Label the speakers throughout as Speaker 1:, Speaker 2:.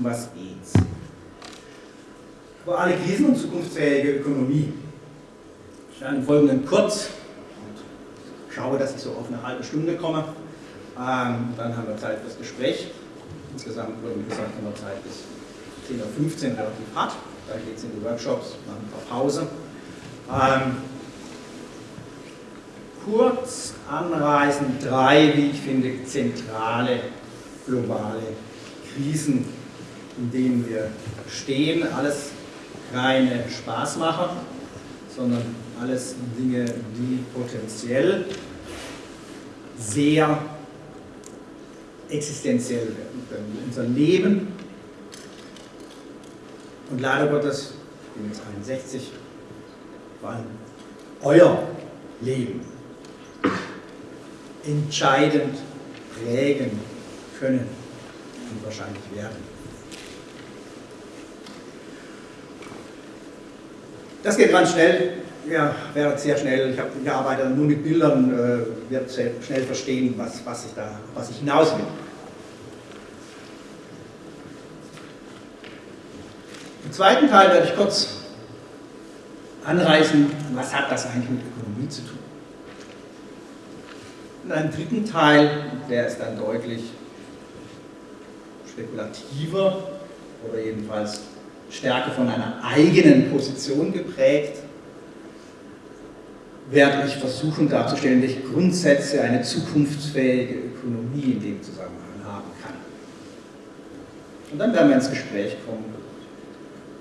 Speaker 1: Um was geht's? Globale Krisen und zukunftsfähige Ökonomie. Ich werde im Folgenden kurz und schaue, dass ich so auf eine halbe Stunde komme. Ähm, dann haben wir Zeit fürs Gespräch. Insgesamt wurde gesagt, haben wir Zeit bis 10.15 Uhr relativ hart. Da geht es in die Workshops, machen ein paar Pause. Ähm, kurz anreißen drei, wie ich finde, zentrale globale Krisen, in denen wir stehen. Alles keine Spaßmacher, sondern alles Dinge, die potenziell sehr existenziell werden können. Unser Leben und leider Gottes, ich bin jetzt 61, vor allem euer Leben entscheidend prägen können und wahrscheinlich werden. Das geht ganz schnell, ja, wäre sehr schnell, ich habe gearbeitet nur mit Bildern, äh, wird sehr schnell verstehen, was, was, ich da, was ich hinaus will. Im zweiten Teil werde ich kurz anreißen, was hat das eigentlich mit Ökonomie zu tun. In einem dritten Teil, der ist dann deutlich spekulativer oder jedenfalls stärker von einer eigenen Position geprägt, werde ich versuchen darzustellen, welche Grundsätze eine zukunftsfähige Ökonomie in dem Zusammenhang haben kann. Und dann werden wir ins Gespräch kommen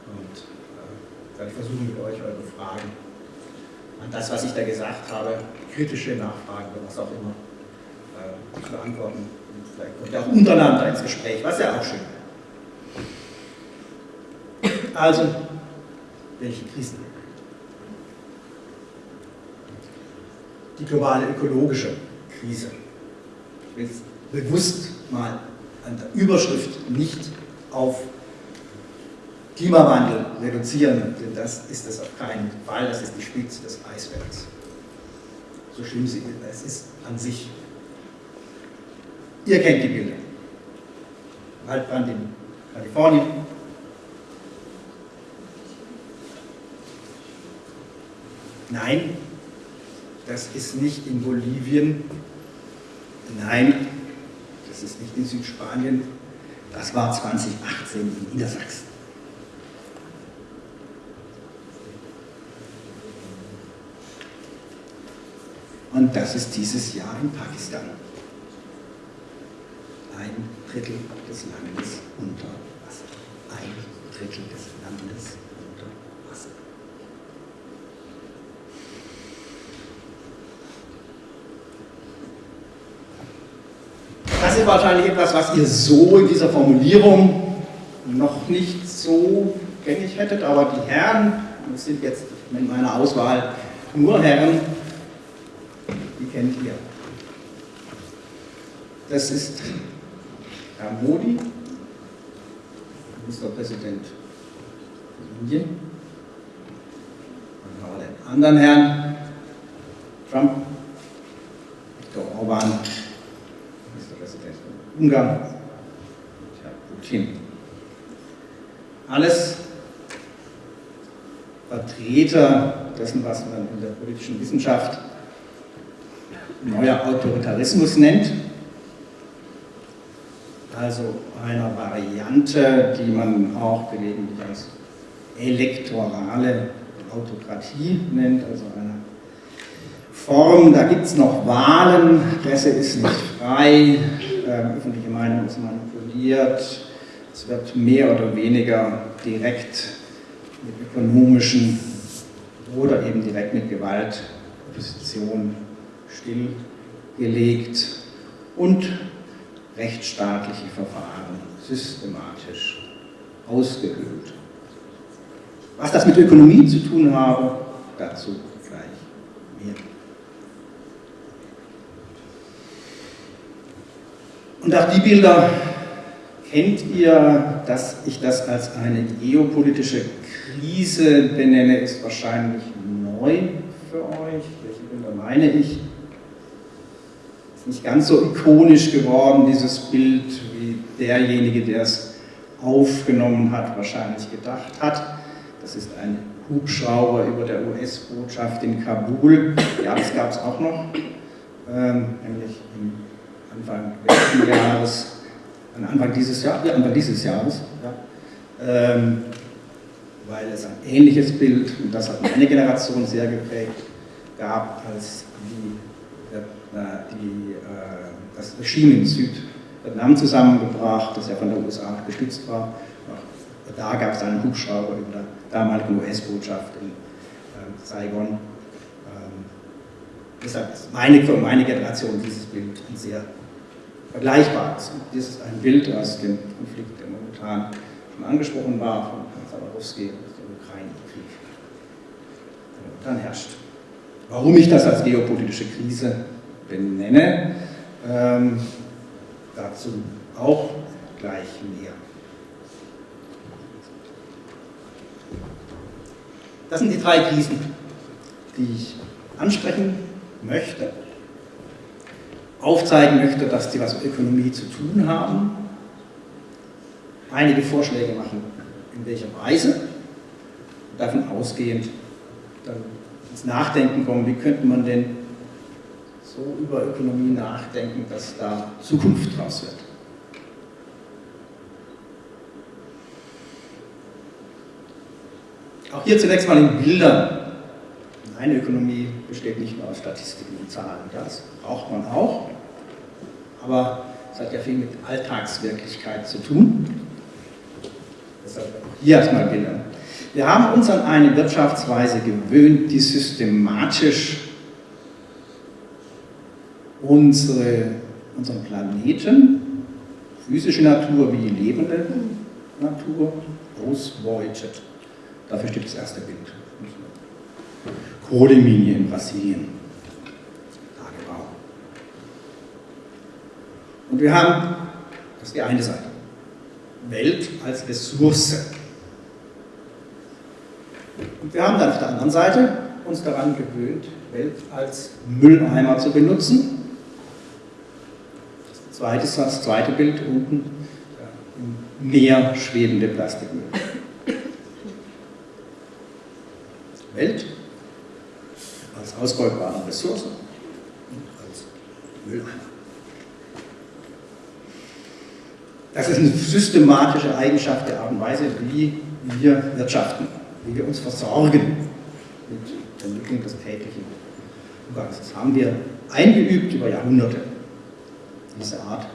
Speaker 1: und äh, werde ich versuchen, mit euch eure Fragen an das, was ich da gesagt habe, kritische Nachfragen oder was auch immer, äh, zu beantworten. Und vielleicht kommt ihr auch untereinander ins Gespräch, was ja auch schön wäre. Also, welche Krisen? Die globale ökologische Krise. Ich will es bewusst mal an der Überschrift nicht auf Klimawandel reduzieren, denn das ist es auf keinen Fall, das ist die Spitze des Eisbergs. So schlimm sie es ist an sich. Ihr kennt die Bilder. Waldbrand in Kalifornien, Nein, das ist nicht in Bolivien. Nein, das ist nicht in Südspanien. Das war 2018 in Niedersachsen. Und das ist dieses Jahr in Pakistan. Ein Drittel des Landes unter Wasser. Ein Drittel des Landes Das ist wahrscheinlich etwas, was ihr so in dieser Formulierung noch nicht so gängig hättet, aber die Herren, das sind jetzt in meiner Auswahl nur Herren, die kennt ihr. Das ist Herr Modi, Ministerpräsident von Indien. Dann haben wir den anderen Herrn, Trump, Viktor Orban, Ungarn, Tja, Putin. Alles Vertreter dessen, was man in der politischen Wissenschaft neuer Autoritarismus nennt. Also einer Variante, die man auch gelegentlich als elektorale Autokratie nennt, also eine Form, da gibt es noch Wahlen, Presse ist nicht frei, äh, öffentliche Meinung ist manipuliert, es wird mehr oder weniger direkt mit ökonomischen oder eben direkt mit Gewalt Opposition stillgelegt und rechtsstaatliche Verfahren systematisch ausgehöhlt. Was das mit Ökonomie zu tun habe, dazu gleich mehr. Und auch die Bilder kennt ihr, dass ich das als eine geopolitische Krise benenne, ist wahrscheinlich neu für euch. Welche Bilder meine ich? Ist nicht ganz so ikonisch geworden, dieses Bild, wie derjenige, der es aufgenommen hat, wahrscheinlich gedacht hat. Das ist ein Hubschrauber über der US-Botschaft in Kabul. Ja, das gab es auch noch, ähm, nämlich im Anfang letzten Jahres, Anfang dieses, Jahr, ja, Anfang dieses Jahres, ja, ähm, weil es ein ähnliches Bild, und das hat meine Generation sehr geprägt, gab, als die, äh, die, äh, das Regime in Südvietnam zusammengebracht, das ja von der USA gestützt war. Da gab es einen Hubschrauber über der damaligen US-Botschaft in äh, Saigon. Ähm, deshalb ist meine, für meine Generation dieses Bild ein sehr vergleichbares. Das ist ein Bild aus dem Konflikt, der momentan schon angesprochen war, von Zabarowski, dem Ukraine-Krieg, der momentan herrscht. Warum ich das als geopolitische Krise benenne, ähm, dazu auch gleich mehr. Das sind die drei Krisen, die ich ansprechen möchte, aufzeigen möchte, dass die was mit Ökonomie zu tun haben, einige Vorschläge machen, in welcher Weise, davon ausgehend dann ins Nachdenken kommen, wie könnte man denn so über Ökonomie nachdenken, dass da Zukunft draus wird. Auch hier zunächst mal in Bildern. Eine Ökonomie besteht nicht nur aus Statistiken und Zahlen, das braucht man auch, aber es hat ja viel mit Alltagswirklichkeit zu tun. Deshalb hier erstmal Bilder. Wir haben uns an eine Wirtschaftsweise gewöhnt, die systematisch unsere, unseren Planeten, physische Natur wie lebende Natur, ausbeutet. Dafür steht das erste Bild. Kohleminie in Brasilien. Und wir haben, das ist die eine Seite, Welt als Ressource. Und wir haben dann auf der anderen Seite uns daran gewöhnt, Welt als Mülleimer zu benutzen. Das zweite, das zweite Bild unten, im Meer schwebende Plastikmüll. Welt als ausbeutbare Ressource und als Mülleimer. Das ist eine systematische Eigenschaft der Art und Weise, wie wir wirtschaften, wie wir uns versorgen mit der Entwicklung des täglichen Umgangs. Das haben wir eingeübt über Jahrhunderte, diese Art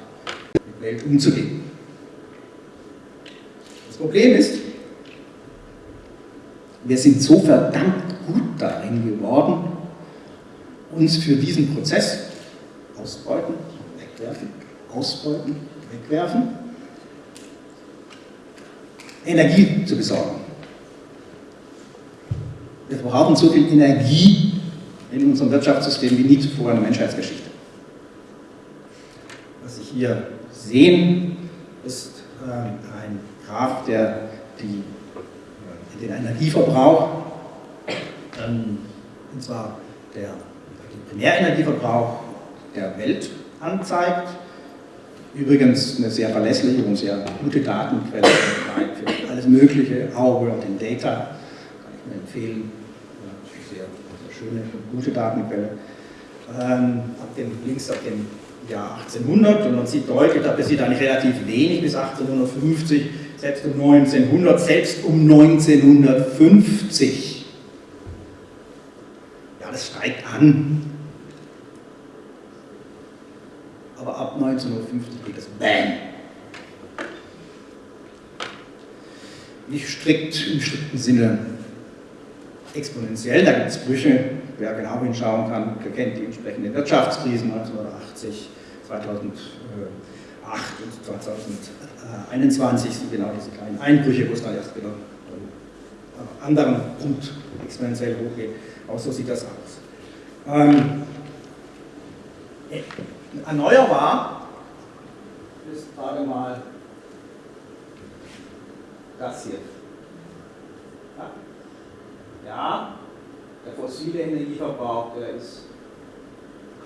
Speaker 1: mit Welt umzugehen. Das Problem ist, wir sind so verdammt gut darin geworden, uns für diesen Prozess ausbeuten, wegwerfen, ausbeuten, wegwerfen, Energie zu besorgen. Wir brauchen so viel Energie in unserem Wirtschaftssystem wie nie zuvor in der Menschheitsgeschichte. Was Sie hier sehen, ist äh, ein Graph, der die den Energieverbrauch, ähm, und zwar der, den Primärenergieverbrauch der Welt anzeigt. Übrigens eine sehr verlässliche und sehr gute Datenquelle für alles Mögliche, Auge und den Data, kann ich mir empfehlen. Sehr, sehr schöne und gute Datenquelle. Ähm, ab dem, links ab dem Jahr 1800 und man sieht deutlich, da passiert eigentlich relativ wenig bis 1850 selbst um 1900, selbst um 1950. Das steigt an. Aber ab 1950 geht es BAM. Nicht strikt im strikten Sinne exponentiell, da gibt es Brüche, wer genau hinschauen kann, kennt die entsprechenden Wirtschaftskrisen 1980, 2008 und 2000. 21 sind genau diese kleinen Einbrüche, wo es dann erst wieder an anderen Punkt exponentiell hochgeht. Auch so sieht das aus. Ähm, erneuerbar ist gerade mal das hier. Ja, der fossile Energieverbrauch, der ist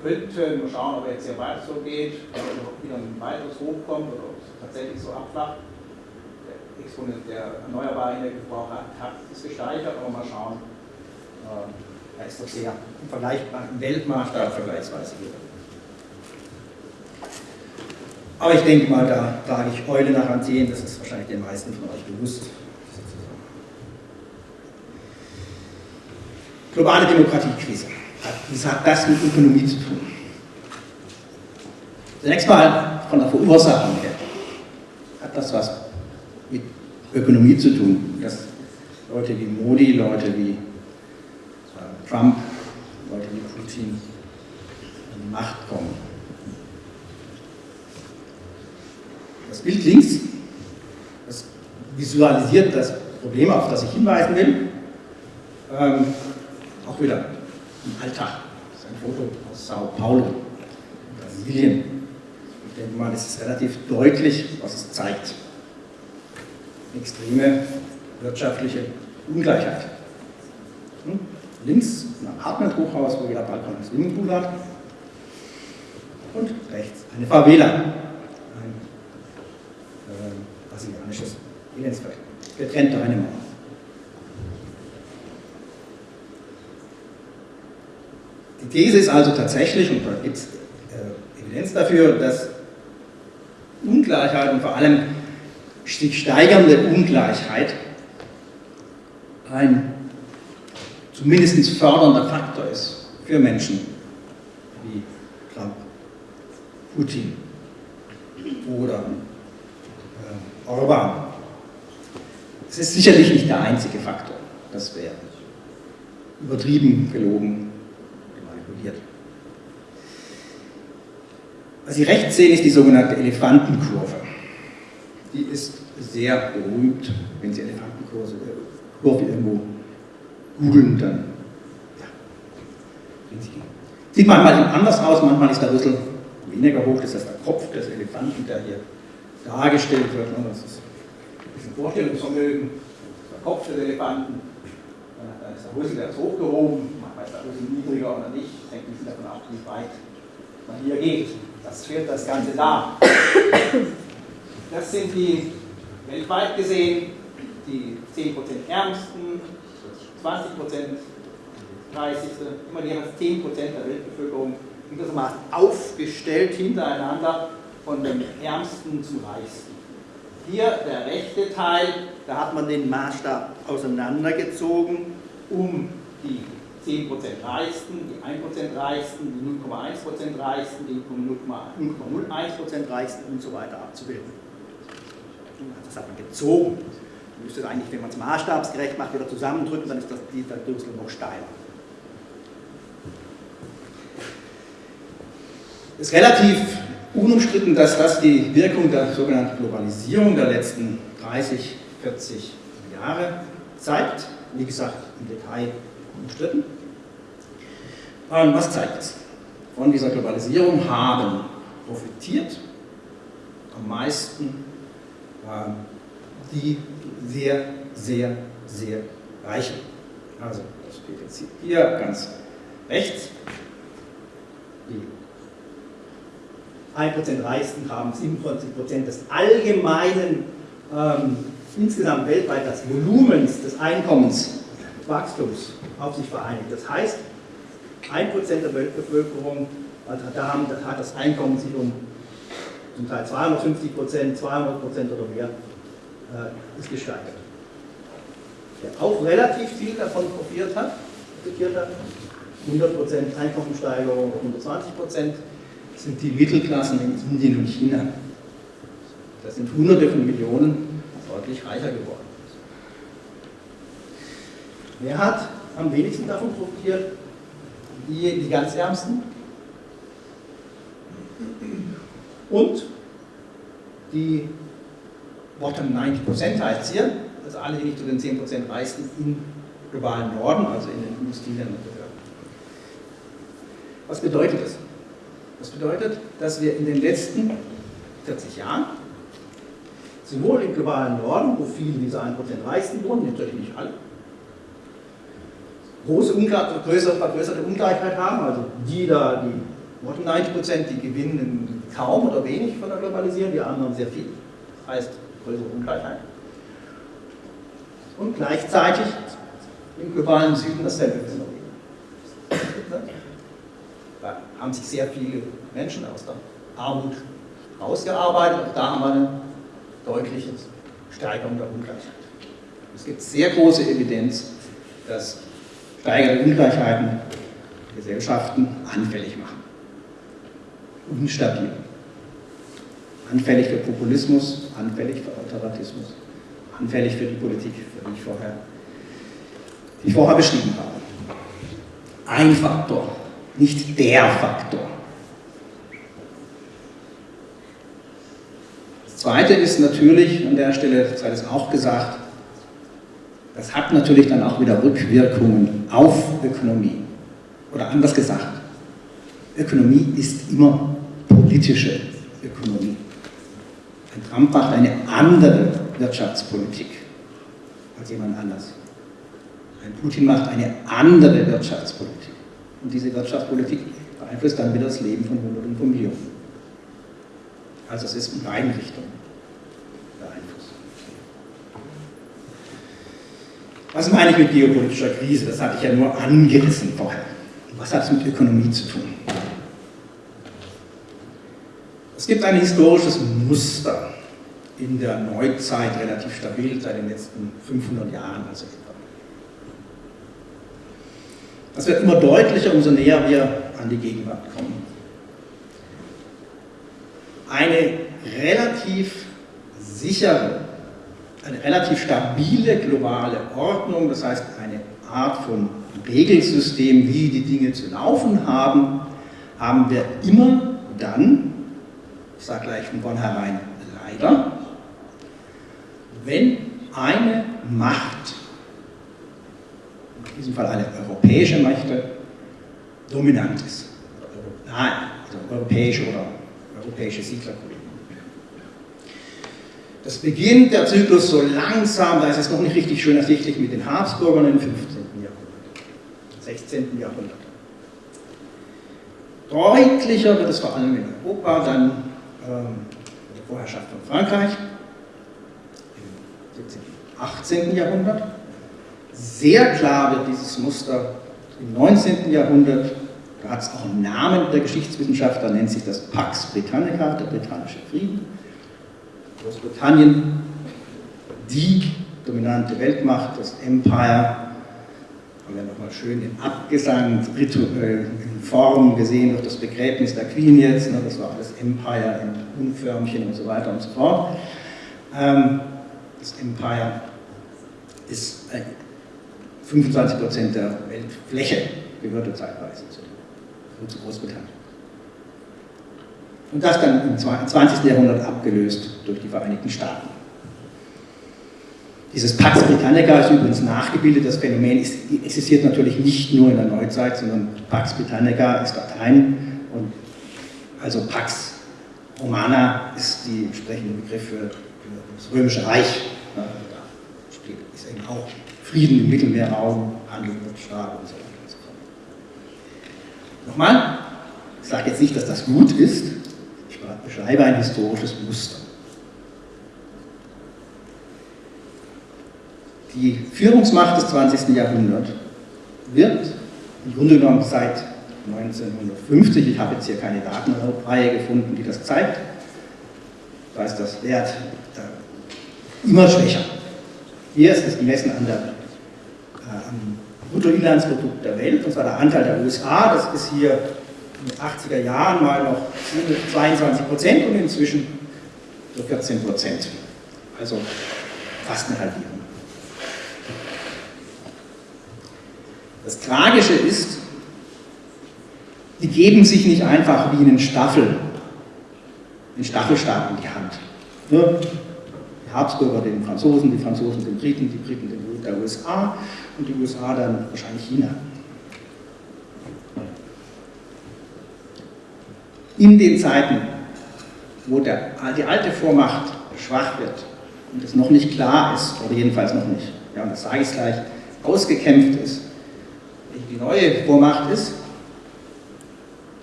Speaker 1: könnte, mal schauen, ob er jetzt hier weiter so geht, ob er wieder ein weiteres hochkommt oder ob es tatsächlich so abflacht. Der Exponent der erneuerbaren Energieverbrauch hat, ist gesteigert, aber mal schauen, äh, er ist doch sehr im, Vergleich, im Weltmaßstab vergleichsweise hoch. Aber ich denke mal, da trage ich Eule nach Athen, das ist wahrscheinlich den meisten von euch bewusst. Globale Demokratiekrise. Was hat das mit Ökonomie zu tun? Zunächst mal von der Verursachung her. Hat das was Ökonomie zu tun? Dass Leute wie Modi, Leute wie äh, Trump, Leute wie Putin an die Macht kommen. Das Bild links, das visualisiert das Problem, auf das ich hinweisen will. Ähm, auch wieder im Alltag. Das ist ein Foto aus Sao Paulo, Brasilien. Ich denke mal, es ist relativ deutlich, was es zeigt. Extreme wirtschaftliche Ungleichheit. Hm? Links ein Apartment-Hochhaus, wo jeder Balkon ein Swimmingpool hat. Und rechts eine Favela, brasilianisches Elendsviertel. Getrennt durch eine Mauer. Die These ist also tatsächlich, und da gibt es äh, Evidenz dafür, dass Ungleichheit und vor allem sich steigernde Ungleichheit ein zumindest fördernder Faktor ist für Menschen wie Trump, Putin oder Orban. Es ist sicherlich nicht der einzige Faktor. Das wäre übertrieben, gelogen, manipuliert. Was Sie rechts sehen, ist die sogenannte Elefantenkurve. Die ist sehr berühmt, wenn Sie Elefantenkurve äh, irgendwo googeln, dann ja, Sieht manchmal anders aus, manchmal ist der Rüssel weniger hoch, das ist der Kopf des Elefanten, der hier dargestellt wird. Und das ist ein Vorstellungsvermögen, der Kopf des Elefanten, dann ist der Rüssel, der ist hochgehoben, manchmal ist der Rüssel niedriger oder nicht, hängt ein bisschen davon ab, wie weit man hier geht. Das stellt das Ganze dar. Das sind die weltweit gesehen die 10% Ärmsten, 20% Reichste, immer die 10% der Weltbevölkerung gewissermaßen aufgestellt hintereinander von dem Ärmsten zum Reichsten. Hier der rechte Teil, da hat man den Maßstab auseinandergezogen, um die 10% Reichsten, die 1% Reichsten, die 0,1% Reichsten, die 0,01% Reichsten und so weiter abzubilden. Das hat man gezogen. Man müsste eigentlich, wenn man es maßstabsgerecht macht, wieder zusammendrücken, dann ist das, dieser Dürsel noch steiler. ist relativ unumstritten, dass das die Wirkung der sogenannten Globalisierung der letzten 30, 40 Jahre zeigt. Wie gesagt, im Detail umstritten. Und was zeigt es? Von dieser Globalisierung haben profitiert am meisten die sehr, sehr, sehr Reichen. Also, das steht jetzt hier ganz rechts. Die 1% Reichsten haben 47% des allgemeinen, ähm, insgesamt weltweit das Volumens des Einkommenswachstums auf sich vereinigt. Das heißt, 1% der Weltbevölkerung also da haben, das hat das Einkommen sich um zum Teil 250% 200% oder mehr äh, ist gesteigert. Der auch relativ viel davon profitiert hat, profitiert hat 100% Einkommenssteigerung, 120% sind die Mittelklassen in Indien und China. Da sind Hunderte von Millionen deutlich reicher geworden. Wer hat am wenigsten davon profitiert? Die, die ganz Ärmsten. Und die Bottom 90% heißt hier, also alle, die nicht zu den 10% reichsten im globalen Norden, also in den Industrieländern gehören. Was bedeutet das? Das bedeutet, dass wir in den letzten 40 Jahren sowohl im globalen Norden, wo viele dieser 1% reichsten wohnen, natürlich nicht alle, große größere, vergrößerte Ungleichheit haben, also die da, die 90% die gewinnen kaum oder wenig von der Globalisierung, die anderen sehr viel, heißt größere Ungleichheit. und gleichzeitig im globalen Süden dasselbe Phänomen. Da haben sich sehr viele Menschen aus der Armut rausgearbeitet und da haben wir eine deutliche Steigerung der Ungleichheit. Es gibt sehr große Evidenz, dass steigende Ungleichheiten Gesellschaften anfällig machen. Unstabil. Anfällig für Populismus, anfällig für Autoritarismus, anfällig für die Politik, für die ich vorher, die ich vorher beschrieben habe. Ein Faktor, nicht der Faktor. Das Zweite ist natürlich, an der Stelle sei es auch gesagt, das hat natürlich dann auch wieder Rückwirkungen auf Ökonomie. Oder anders gesagt, Ökonomie ist immer politische Ökonomie. Ein Trump macht eine andere Wirtschaftspolitik als jemand anders. Ein Putin macht eine andere Wirtschaftspolitik. Und diese Wirtschaftspolitik beeinflusst dann wieder das Leben von Hunderten von Millionen. Also es ist in beiden Richtungen beeinflusst. Was meine ich mit geopolitischer Krise? Das hatte ich ja nur angerissen vorher. Was hat es mit Ökonomie zu tun? Es gibt ein historisches Muster in der Neuzeit, relativ stabil seit den letzten 500 Jahren. Also das wird immer deutlicher, umso näher wir an die Gegenwart kommen. Eine relativ sichere, eine relativ stabile globale Ordnung, das heißt eine Art von Regelsystem, wie die Dinge zu laufen haben, haben wir immer dann, ich sage gleich von vornherein leider, wenn eine Macht, in diesem Fall eine europäische Mächte, dominant ist. Nein, also europäische oder europäische Siedlerkollegen. Das beginnt der Zyklus so langsam, da ist es noch nicht richtig schön ersichtlich mit den Habsburgern im 15. 16. Jahrhundert. Deutlicher wird es vor allem in Europa, dann der Vorherrschaft von Frankreich im 17. 18. Jahrhundert. Sehr klar wird dieses Muster im 19. Jahrhundert, da hat es auch einen Namen der Geschichtswissenschaftler, nennt sich das Pax Britannica, der britannische Frieden. Großbritannien, die dominante Weltmacht, das Empire, haben wir nochmal schön in Abgesang, rituell, in Form gesehen durch das Begräbnis der Queen jetzt, ne, das war alles Empire in Unförmchen und so weiter und so fort. Ähm, das Empire ist äh, 25% der Weltfläche, gehörte zeitweise zu, zu Großbritannien. Und das dann im 20. Jahrhundert abgelöst durch die Vereinigten Staaten. Dieses Pax Britannica ist übrigens nachgebildet, das Phänomen ist, existiert natürlich nicht nur in der Neuzeit, sondern Pax Britannica ist Latein und also Pax Romana ist die entsprechende Begriff für, das Römische Reich. da ist eben auch Frieden im Mittelmeerraum, Handel mit Staat und so weiter und so fort. Nochmal, ich sage jetzt nicht, dass das gut ist, ich beschreibe ein historisches Muster. Die Führungsmacht des 20. Jahrhunderts wird im Grunde genommen seit 1950, ich habe jetzt hier keine Datenreihe gefunden, die das zeigt, da ist das Wert immer schwächer. Hier ist es gemessen an der, äh, am Bruttoinlandsprodukt der Welt, und zwar der Anteil der USA, das ist hier in den 80er Jahren mal noch 22 Prozent und inzwischen so 14 Prozent. Also fast eine Halbierung. Das Tragische ist, die geben sich nicht einfach wie einen Staffel, den Staffelstab in die Hand. Ne? Die Habsburger den Franzosen, die Franzosen den Briten, die Briten den der USA und die USA dann wahrscheinlich China. In den Zeiten, wo der, die alte Vormacht schwach wird und es noch nicht klar ist, oder jedenfalls noch nicht, ja, und das sage ich gleich, ausgekämpft ist, die neue Vormacht ist,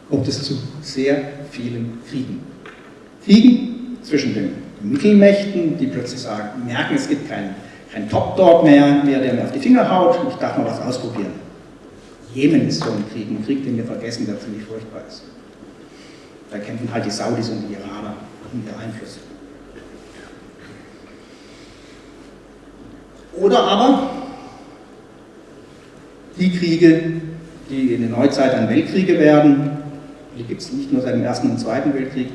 Speaker 1: kommt es zu sehr vielen Kriegen. Kriegen zwischen den Mittelmächten, die plötzlich sagen, merken, es gibt keinen, kein Top-Dog mehr, mehr, der mir auf die Finger haut. Ich darf mal was ausprobieren. Jemen ist so ein Krieg, ein Krieg, den wir vergessen, der ziemlich furchtbar ist. Da kämpfen halt die Saudis und die Iraner um ihre Einflüsse. Oder aber die Kriege, die in der Neuzeit dann Weltkriege werden, die gibt es nicht nur seit dem Ersten und Zweiten Weltkrieg,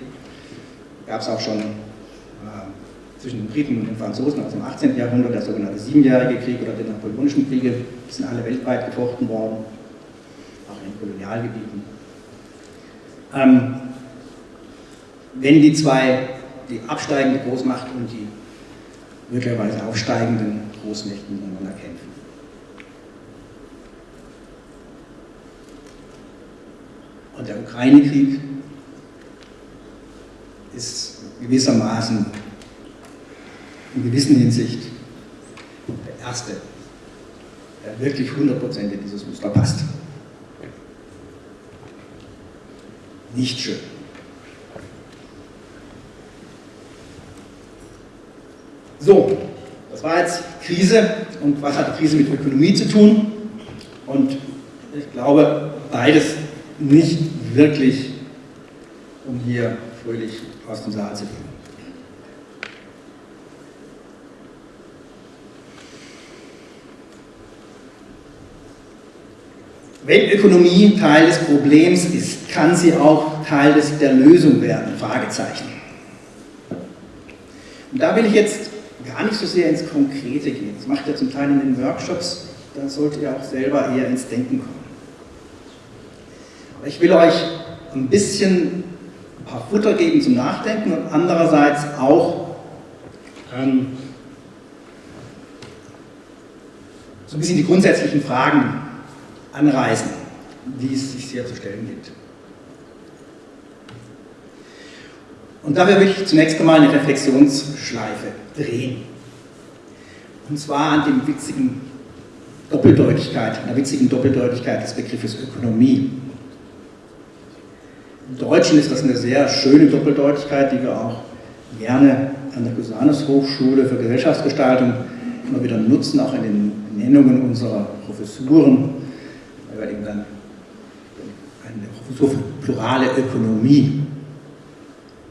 Speaker 1: gab es auch schon äh, zwischen den Briten und den Franzosen aus dem 18. Jahrhundert, der sogenannte Siebenjährige Krieg oder die Napoleonischen Kriege, die sind alle weltweit gefochten worden, auch in den Kolonialgebieten. Ähm, wenn die zwei, die absteigende Großmacht und die möglicherweise aufsteigenden Großmächten miteinander kämpfen. Und der Ukraine-Krieg ist gewissermaßen in gewisser Hinsicht der erste, der wirklich hundertprozentig dieses Muster passt. Nicht schön. So, das war jetzt Krise und was hat Krise mit Ökonomie zu tun? Und ich glaube, beides nicht wirklich, um hier fröhlich aus dem Saal zu gehen. Wenn Ökonomie Teil des Problems ist, kann sie auch Teil des, der Lösung werden, Fragezeichen. Und da will ich jetzt gar nicht so sehr ins Konkrete gehen. Das macht ihr zum Teil in den Workshops, da solltet ihr auch selber eher ins Denken kommen. Ich will euch ein bisschen ein paar Futter geben zum Nachdenken und andererseits auch ähm, so ein bisschen die grundsätzlichen Fragen anreißen, die es sich hier zu stellen gibt. Und dafür will ich zunächst einmal eine Reflexionsschleife drehen. Und zwar an dem witzigen Doppeldeutigkeit, an der witzigen Doppeldeutigkeit des Begriffes Ökonomie. Im Deutschen ist das eine sehr schöne Doppeldeutigkeit, die wir auch gerne an der Cusanus Hochschule für Gesellschaftsgestaltung immer wieder nutzen, auch in den Nennungen unserer Professuren, weil wir eben dann eine Professur für plurale Ökonomie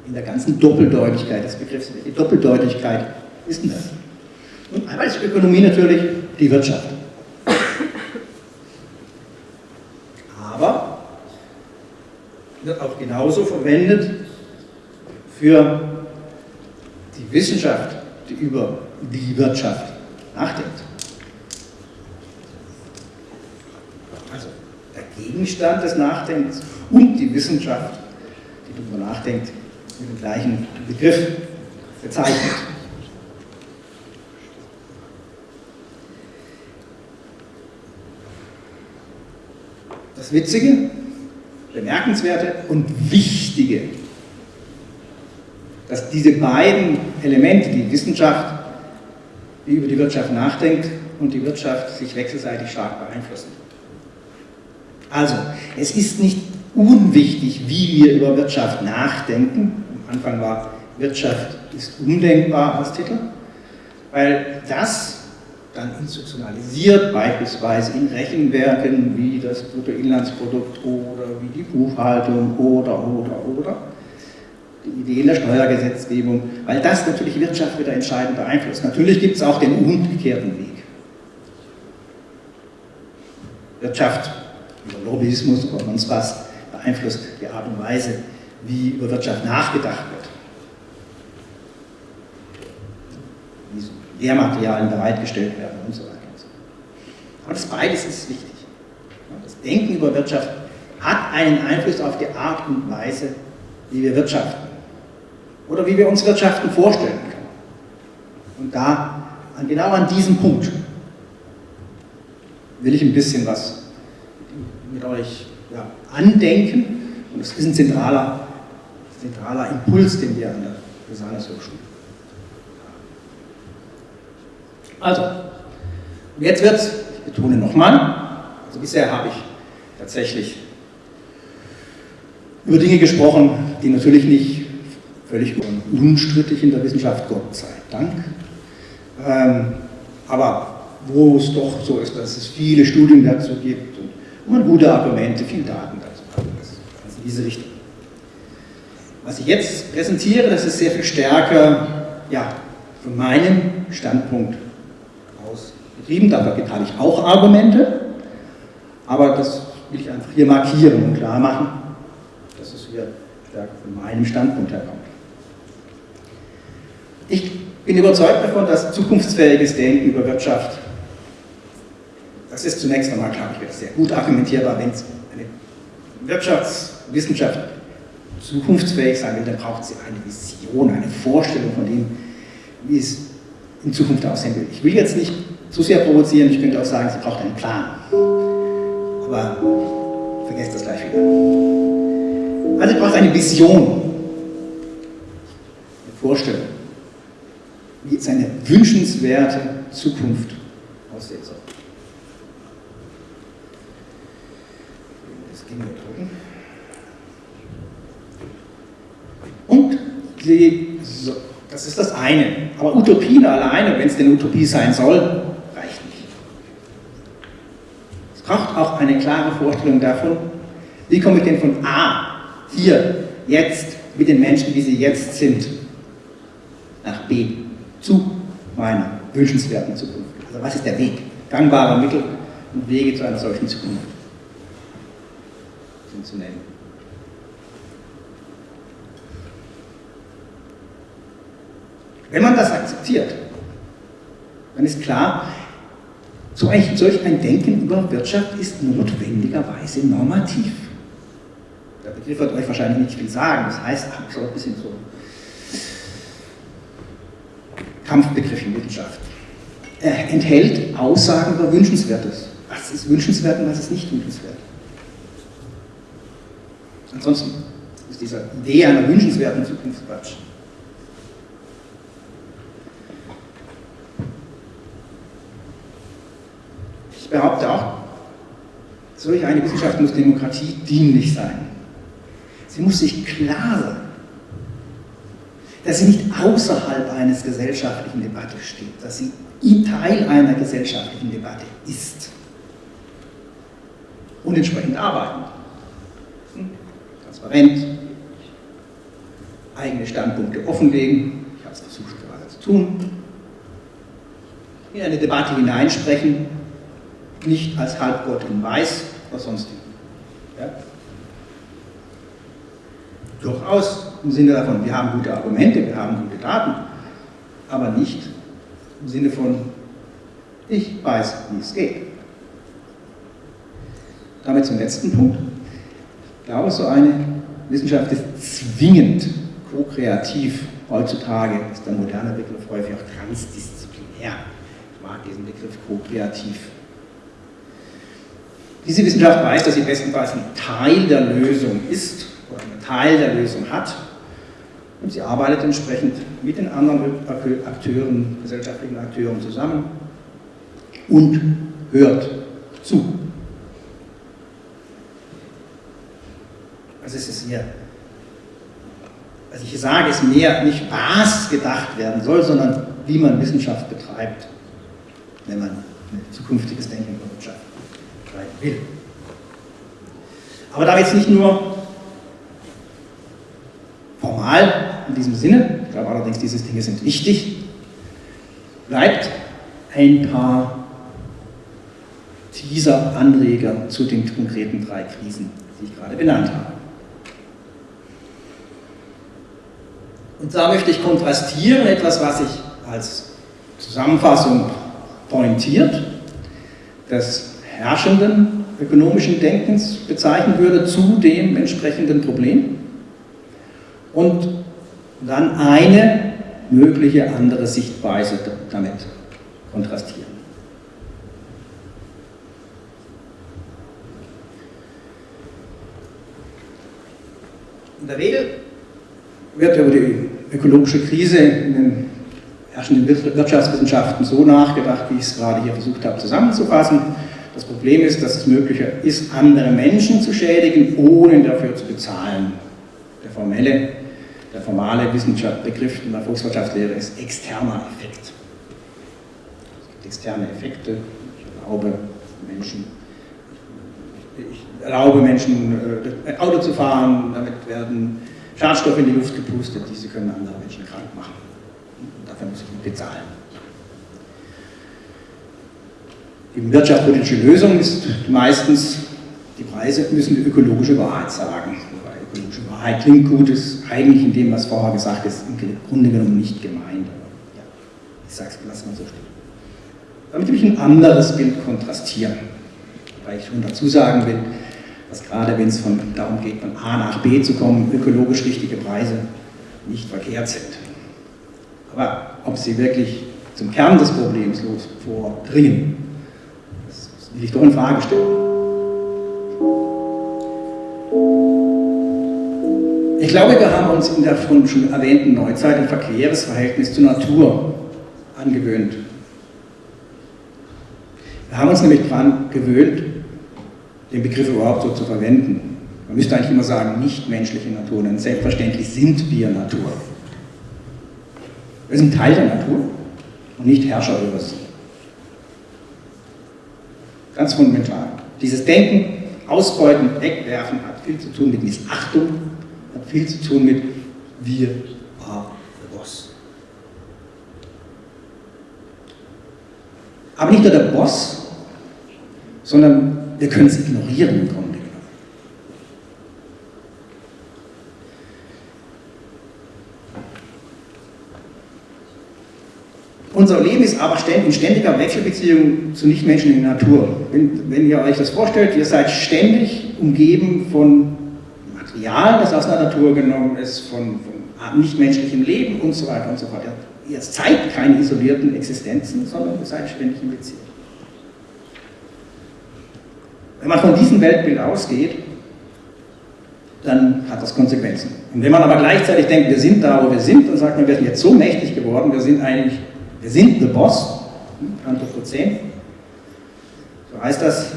Speaker 1: in der ganzen Doppeldeutigkeit des Begriffs. Die Doppeldeutigkeit ist denn das? Und einmal ist Ökonomie natürlich die Wirtschaft. Aber wird auch genauso verwendet für die Wissenschaft, die über die Wirtschaft nachdenkt. Also der Gegenstand des Nachdenkens und die Wissenschaft, die darüber nachdenkt, mit dem gleichen Begriff bezeichnet. Das Witzige, Bemerkenswerte und Wichtige, dass diese beiden Elemente, die Wissenschaft, die über die Wirtschaft nachdenkt, und die Wirtschaft sich wechselseitig stark beeinflussen. Also, es ist nicht unwichtig, wie wir über Wirtschaft nachdenken. Am Anfang war Wirtschaft ist undenkbar als Titel, weil das dann institutionalisiert, beispielsweise in Rechenwerken wie das Bruttoinlandsprodukt oder wie die Buchhaltung oder, oder, oder, die Ideen der Steuergesetzgebung, weil das natürlich Wirtschaft wieder entscheidend beeinflusst. Natürlich gibt es auch den umgekehrten Weg. Wirtschaft über Lobbyismus oder sonst was beeinflusst die Art und Weise, wie über Wirtschaft nachgedacht wird. Wie so Lehrmaterialien bereitgestellt werden und so weiter. Und so. Aber das beides ist wichtig. Das Denken über Wirtschaft hat einen Einfluss auf die Art und Weise, wie wir wirtschaften. Oder wie wir uns Wirtschaften vorstellen können. Und da, genau an diesem Punkt, will ich ein bisschen was mit euch ja, andenken. Und das ist ein zentraler, zentraler Impuls, den wir an der Hochschule Also, jetzt wird, ich betone nochmal, also bisher habe ich tatsächlich über Dinge gesprochen, die natürlich nicht völlig unstrittig in der Wissenschaft, Gott sei Dank, ähm, aber wo es doch so ist, dass es viele Studien dazu gibt und man gute Argumente, viele Daten dazu hat. Ist in diese Richtung. Was ich jetzt präsentiere, das ist sehr viel stärker ja, von meinem Standpunkt betrieben. Dafür habe ich auch Argumente, aber das will ich einfach hier markieren und klar machen, dass es hier stärker von meinem Standpunkt herkommt. Ich bin überzeugt davon, dass zukunftsfähiges Denken über Wirtschaft, das ist zunächst einmal, glaube ich, sehr gut argumentierbar, wenn es eine Wirtschaftswissenschaft zukunftsfähig sein will, dann braucht sie eine Vision, eine Vorstellung von dem, wie es in Zukunft aussehen will. Ich will jetzt nicht zu sehr provozieren, ich könnte auch sagen, sie braucht einen Plan. Aber vergesst das gleich wieder. Also sie braucht eine Vision, eine Vorstellung, wie seine wünschenswerte Zukunft aussehen soll. Das ging drücken. Und sie, so, das ist das eine. Aber Utopien alleine, wenn es denn Utopie sein soll, reicht nicht. Es braucht auch eine klare Vorstellung davon, wie komme ich denn von A, hier, jetzt, mit den Menschen, wie sie jetzt sind, nach B, zu meiner wünschenswerten Zukunft. Also was ist der Weg? Gangbare Mittel und Wege zu einer solchen Zukunft sind zu nennen. Wenn man das akzeptiert, dann ist klar, solch ein Denken über Wirtschaft ist notwendigerweise normativ. Der Begriff wird euch wahrscheinlich nicht viel sagen, das heißt, so ein bisschen so Kampfbegriff in Wissenschaft. Er enthält Aussagen über Wünschenswertes. Was ist wünschenswert und was ist nicht wünschenswert? Ansonsten ist diese Idee einer wünschenswerten Zukunft Quatsch. Ich behaupte auch, solch eine Wissenschaft muss Demokratie dienlich sein. Sie muss sich klar sein, dass sie nicht außerhalb eines gesellschaftlichen Debatte steht, dass sie Teil einer gesellschaftlichen Debatte ist und entsprechend arbeiten. Hm? Transparent, eigene Standpunkte offenlegen, ich habe es versucht gerade zu tun, in eine Debatte hineinsprechen, nicht als Halbgott in Weiß oder sonst ja? Durchaus im Sinne davon, wir haben gute Argumente, wir haben gute Daten, aber nicht im Sinne von, ich weiß, wie es geht. Damit zum letzten Punkt. Ich glaube, so eine Wissenschaft ist zwingend ko-kreativ. Heutzutage ist der moderne Begriff häufig auch transdisziplinär. Ich mag diesen Begriff ko-kreativ. Diese Wissenschaft weiß, dass sie bestenfalls ein Teil der Lösung ist oder einen Teil der Lösung hat und sie arbeitet entsprechend mit den anderen Akteuren, gesellschaftlichen Akteuren zusammen und hört zu. Also es ist hier, was ich hier sage, ist mehr nicht was gedacht werden soll, sondern wie man Wissenschaft betreibt, wenn man ein zukünftiges Denken über Wirtschaft betreiben will. Aber da jetzt nicht nur formal in diesem Sinne, ich glaube allerdings, diese Dinge sind wichtig, bleibt ein paar Teaser-Anreger zu den konkreten drei Krisen, die ich gerade benannt habe. Und da möchte ich kontrastieren etwas, was ich als Zusammenfassung pointiert, des herrschenden ökonomischen Denkens bezeichnen würde zu dem entsprechenden Problem und dann eine mögliche andere Sichtweise damit kontrastieren. In der Regel wird über die ökologische Krise in den herrschenden Wirtschaftswissenschaften so nachgedacht, wie ich es gerade hier versucht habe zusammenzufassen. Das Problem ist, dass es möglicher ist, andere Menschen zu schädigen, ohne dafür zu bezahlen. Der formelle der formale Wissenschaftsbegriff in der Volkswirtschaftslehre ist externer Effekt. externe Effekte. Ich erlaube Menschen, ich erlaube Menschen äh, Auto zu fahren, damit werden Schadstoffe in die Luft gepustet, diese können andere Menschen krank machen. Und dafür muss ich nicht bezahlen. Die wirtschaftspolitische Lösung ist meistens, die Preise müssen die ökologische Wahrheit sagen. Wobei ökologische Wahrheit klingt gut, ist eigentlich in dem, was vorher gesagt ist, im Grunde genommen nicht gemeint. Aber ja, ich sage es, lass mal so stehen. Damit will ich ein anderes Bild kontrastieren. Weil ich schon dazu sagen will, dass gerade wenn es von, darum geht, von A nach B zu kommen, ökologisch richtige Preise nicht verkehrt sind. Aber ob sie wirklich zum Kern des Problems vordringen, das will ich doch in Frage stellen. Ich glaube, wir haben uns in der von schon erwähnten Neuzeit ein verqueres Verhältnis zur Natur angewöhnt. Wir haben uns nämlich daran gewöhnt, den Begriff überhaupt so zu verwenden. Man müsste eigentlich immer sagen, nichtmenschliche Natur, denn selbstverständlich sind wir Natur. Wir sind Teil der Natur und nicht Herrscher über sie. Ganz fundamental. Dieses Denken, Ausbeuten, Wegwerfen hat viel zu tun mit Missachtung, hat viel zu tun mit wir are the boss. Aber nicht nur der Boss, sondern wir können es ignorieren im Grunde genommen. Unser Leben ist aber in ständiger Wechselbeziehung zu nichtmenschlichen Natur. Wenn, wenn ihr euch das vorstellt, ihr seid ständig umgeben von Material, das aus der Natur genommen ist, von, von nichtmenschlichem Leben und so weiter und so fort. Ihr seid keine isolierten Existenzen, sondern ihr seid ständig in Beziehung. Wenn man von diesem Weltbild ausgeht, dann hat das Konsequenzen. Und wenn man aber gleichzeitig denkt, wir sind da, wo wir sind, dann sagt man, wir sind jetzt so mächtig geworden, wir sind eigentlich, wir sind the boss, Anthropozän, so heißt das,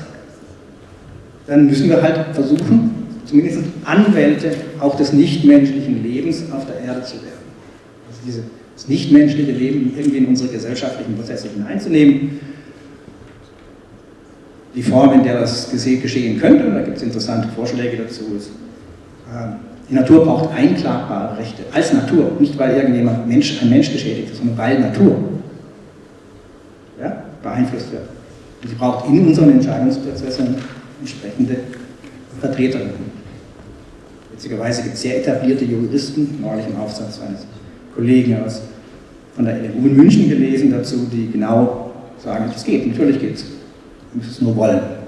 Speaker 1: dann müssen wir halt versuchen, zumindest Anwälte auch des nichtmenschlichen Lebens auf der Erde zu werden. Also diese, das nichtmenschliche Leben irgendwie in unsere gesellschaftlichen Prozesse hineinzunehmen. Die Form, in der das geschehen könnte, da gibt es interessante Vorschläge dazu, ist, ähm, die Natur braucht einklagbare Rechte, als Natur, nicht weil irgendjemand Mensch, ein Mensch geschädigt ist, sondern weil Natur ja, beeinflusst wird. Und sie braucht in unseren Entscheidungsprozessen entsprechende Vertreterinnen. Witzigerweise gibt es sehr etablierte Juristen, neulich im Aufsatz eines Kollegen aus, von der LMU in München gelesen dazu, die genau sagen, es geht, natürlich geht es. Wir müssen es nur wollen.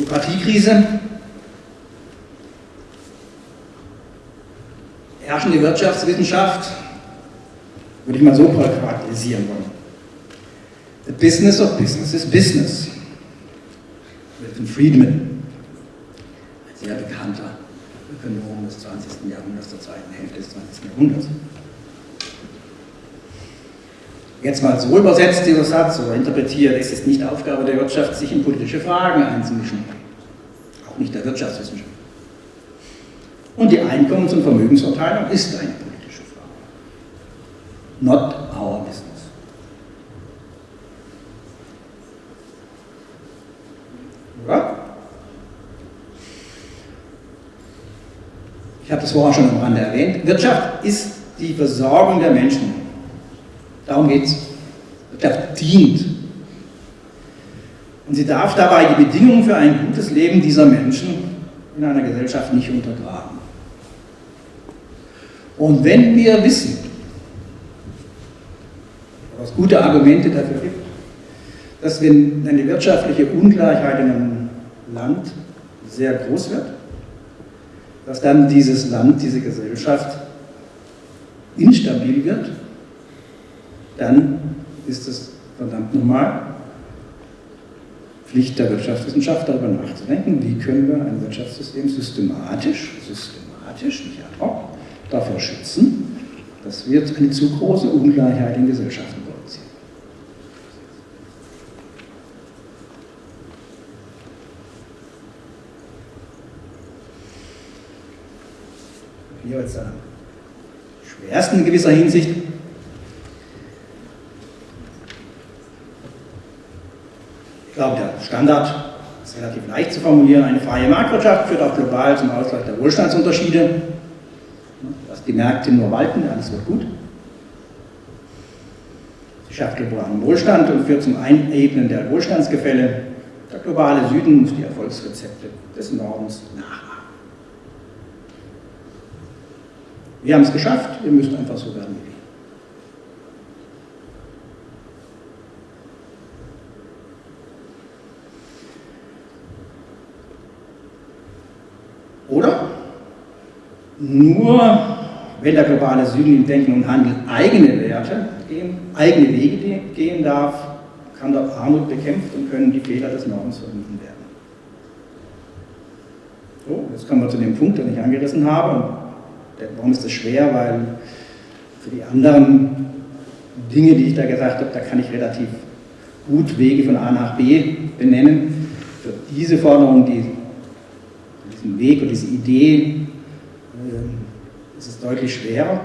Speaker 1: Demokratiekrise. Herrschende Wirtschaftswissenschaft, würde ich mal so charakterisieren wollen. The business of business is business. Milton Friedman, ein sehr bekannter Ökonom des 20. Jahrhunderts, der zweiten Hälfte des 20. Jahrhunderts jetzt mal so übersetzt, dieser Satz, oder interpretiert, ist es nicht Aufgabe der Wirtschaft, sich in politische Fragen einzumischen. Auch nicht der Wirtschaftswissenschaft. Und die Einkommens- und Vermögensverteilung ist eine politische Frage. Not our business. Ja? Ich habe das vorher schon am Rande erwähnt. Wirtschaft ist die Versorgung der Menschen Darum geht es. Wirtschaft dient. Und sie darf dabei die Bedingungen für ein gutes Leben dieser Menschen in einer Gesellschaft nicht untergraben. Und wenn wir wissen, es gute Argumente dafür gibt, dass wenn eine wirtschaftliche Ungleichheit in einem Land sehr groß wird, dass dann dieses Land, diese Gesellschaft instabil wird dann ist es verdammt normal, Pflicht der Wirtschaftswissenschaft darüber nachzudenken, wie können wir ein Wirtschaftssystem systematisch, systematisch, nicht ad hoc, dafür schützen, dass wir eine zu große Ungleichheit in Gesellschaften produzieren. Hier jetzt eine die ersten in gewisser Hinsicht. Glaube, der Standard ist relativ leicht zu formulieren. Eine freie Marktwirtschaft führt auch global zum Ausgleich der Wohlstandsunterschiede. Dass die Märkte nur walten, alles wird gut. Sie schafft globalen Wohlstand und führt zum Einebnen der Wohlstandsgefälle. Der globale Süden muss die Erfolgsrezepte des Nordens nachmachen. Wir haben es geschafft, wir müssen einfach so werden wie wir. Oder nur wenn der globale Süden im Denken und Handeln eigene Werte gehen, eigene Wege gehen darf, kann dort Armut bekämpft und können die Fehler des Nordens vermieden werden. So, jetzt kommen wir zu dem Punkt, den ich angerissen habe. Warum ist das schwer? Weil für die anderen Dinge, die ich da gesagt habe, da kann ich relativ gut Wege von A nach B benennen. Für diese Forderung, die, diesen Weg und diese Idee, ist es deutlich schwerer,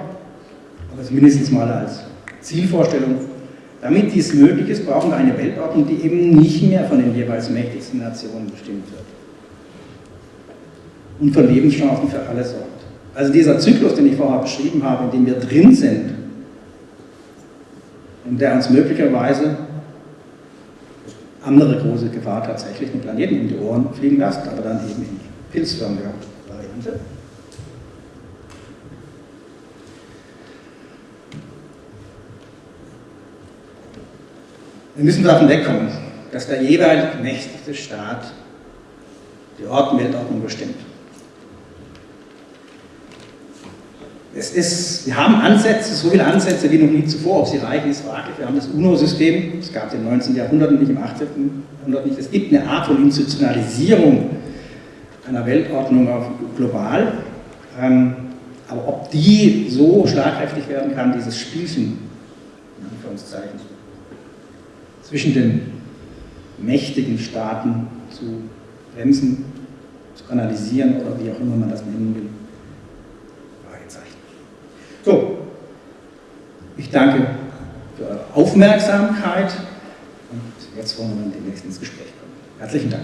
Speaker 1: aber es mindestens mal als Zielvorstellung. Damit dies möglich ist, brauchen wir eine Weltordnung, die eben nicht mehr von den jeweils mächtigsten Nationen bestimmt wird und für Lebenschancen für alle sorgt. Also dieser Zyklus, den ich vorher beschrieben habe, in dem wir drin sind und der uns möglicherweise andere große Gefahr tatsächlich den Planeten in die Ohren fliegen lässt, aber dann eben in pilzförmiger Variante. Müssen davon wegkommen, dass der jeweilig mächtigste Staat die Ort Weltordnung bestimmt. Es ist, wir haben Ansätze, so viele Ansätze wie noch nie zuvor. Ob sie reichen, ist fraglich. Wir haben das UNO-System, es gab es im 19. Jahrhundert nicht, im 18. Jahrhundert nicht. Es gibt eine Art von Institutionalisierung einer Weltordnung auf global. Ähm, aber ob die so schlagkräftig werden kann, dieses Spielchen, in Anführungszeichen, zwischen den mächtigen Staaten zu bremsen, zu kanalisieren oder wie auch immer man das nennen will, so, ich danke für eure Aufmerksamkeit und jetzt wollen wir demnächst ins Gespräch kommen. Herzlichen Dank.